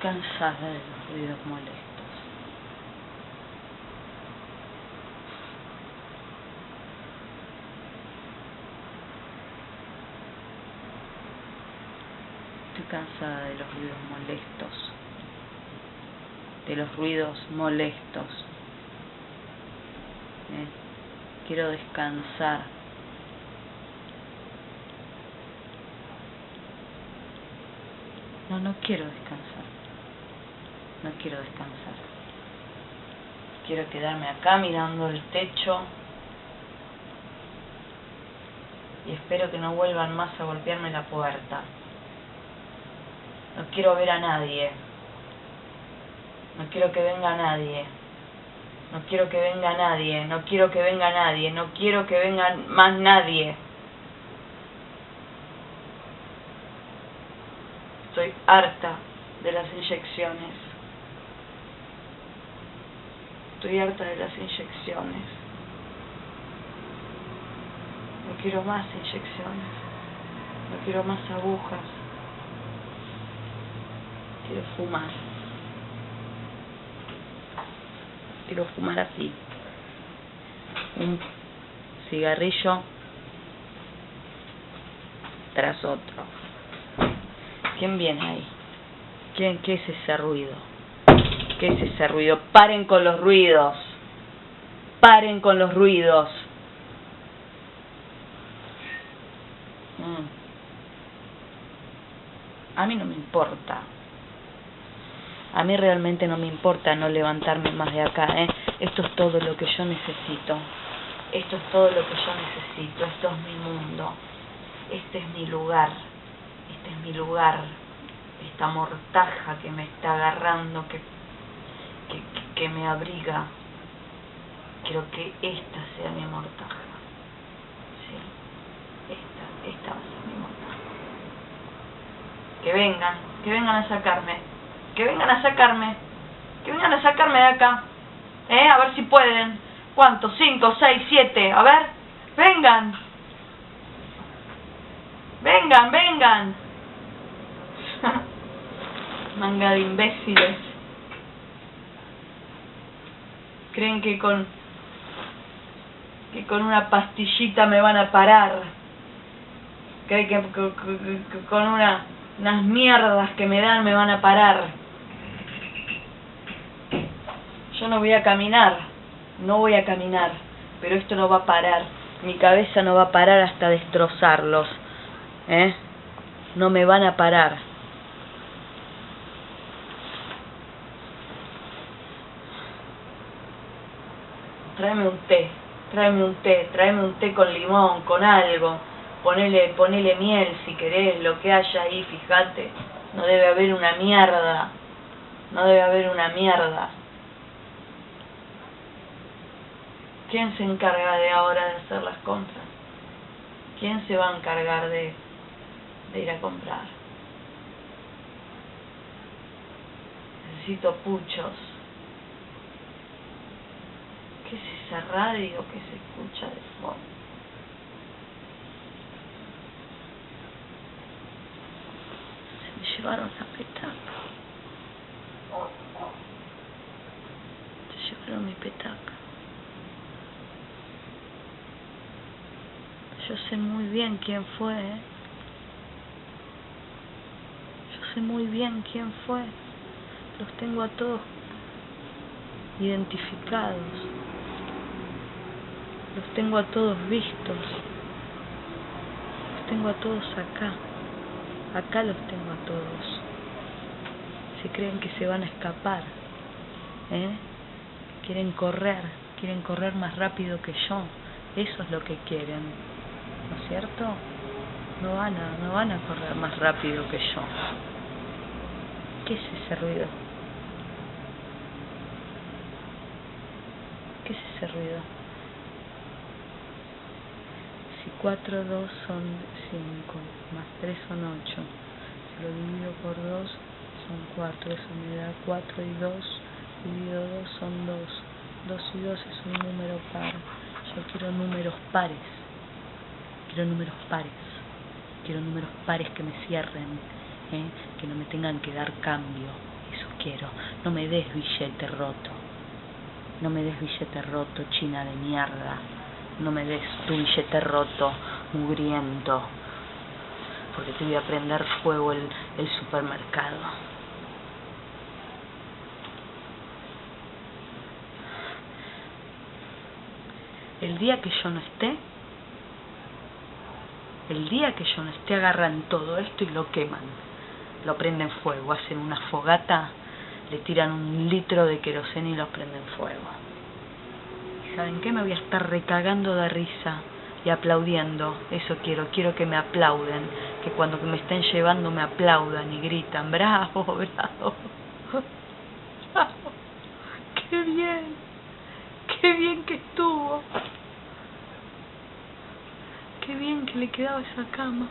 cansada de los ruidos molestos. Estoy cansada de los ruidos molestos. De los ruidos molestos. ¿Eh? Quiero descansar. No, no quiero descansar. No quiero descansar. Quiero quedarme acá mirando el techo. Y espero que no vuelvan más a golpearme la puerta. No quiero ver a nadie. No quiero que venga nadie. No quiero que venga nadie. No quiero que venga nadie. No quiero que venga más nadie. Estoy harta de las inyecciones. Estoy harta de las inyecciones. No quiero más inyecciones. No quiero más agujas. Quiero fumar. Quiero fumar así. Un cigarrillo tras otro. ¿Quién viene ahí? ¿Quién, ¿Qué es ese ruido? ¿Qué es ese ruido? Paren con los ruidos. Paren con los ruidos. Mm. A mí no me importa. A mí realmente no me importa no levantarme más de acá. ¿eh? Esto es todo lo que yo necesito. Esto es todo lo que yo necesito. Esto es mi mundo. Este es mi lugar. Este es mi lugar. Esta mortaja que me está agarrando, que, que, me abriga. Quiero que esta sea mi mortaja. Sí. Esta, esta va a ser mi mortaja. Que vengan, que vengan a sacarme que vengan a sacarme, que vengan a sacarme de acá, ¿eh? A ver si pueden. ¿Cuántos? ¿Cinco, seis, siete? A ver, vengan. Vengan, vengan. Manga de imbéciles. Creen que con que con una pastillita me van a parar. Creen que, que, que, con una unas mierdas que me dan me van a parar. Yo no voy a caminar, no voy a caminar, pero esto no va a parar. Mi cabeza no va a parar hasta destrozarlos. ¿Eh? No me van a parar. Tráeme un té, tráeme un té, tráeme un té con limón, con algo. Ponele, ponele miel si querés, lo que haya ahí, fíjate. No debe haber una mierda. No debe haber una mierda. ¿Quién se encarga de ahora de hacer las compras? ¿Quién se va a encargar de, de ir a comprar? Necesito puchos. ¿Qué es esa radio que se escucha de fondo? Se me llevaron la petaca. Se llevaron mi petaca. Yo sé muy bien quién fue. ¿eh? Yo sé muy bien quién fue. Los tengo a todos identificados. Los tengo a todos vistos. Los tengo a todos acá. Acá los tengo a todos. Se creen que se van a escapar. ¿eh? Quieren correr. Quieren correr más rápido que yo. Eso es lo que quieren. ¿no es cierto? No van a, no van a correr más rápido que yo. ¿Qué es ese ruido? ¿Qué es ese ruido? Si 4, 2 son 5, más 3 son 8, si lo divido por 2 son 4, eso me da 4 y 2, dividido 2 son 2. 2 y 2 es un número par. Yo quiero números pares. Quiero números pares. Quiero números pares que me cierren. ¿eh? Que no me tengan que dar cambio. Eso quiero. No me des billete roto. No me des billete roto, china de mierda. No me des tu billete roto, mugriento. Porque te voy a prender fuego el, el supermercado. el día que yo no esté, el día que yo no esté agarran todo esto y lo queman, lo prenden fuego, hacen una fogata, le tiran un litro de queroseno y lo prenden fuego. ¿Y saben qué? Me voy a estar recagando de risa y aplaudiendo, eso quiero, quiero que me aplauden, que cuando me estén llevando me aplaudan y gritan, bravo, bravo, bravo, qué bien qué bien que estuvo. Qué bien que le quedaba esa cama.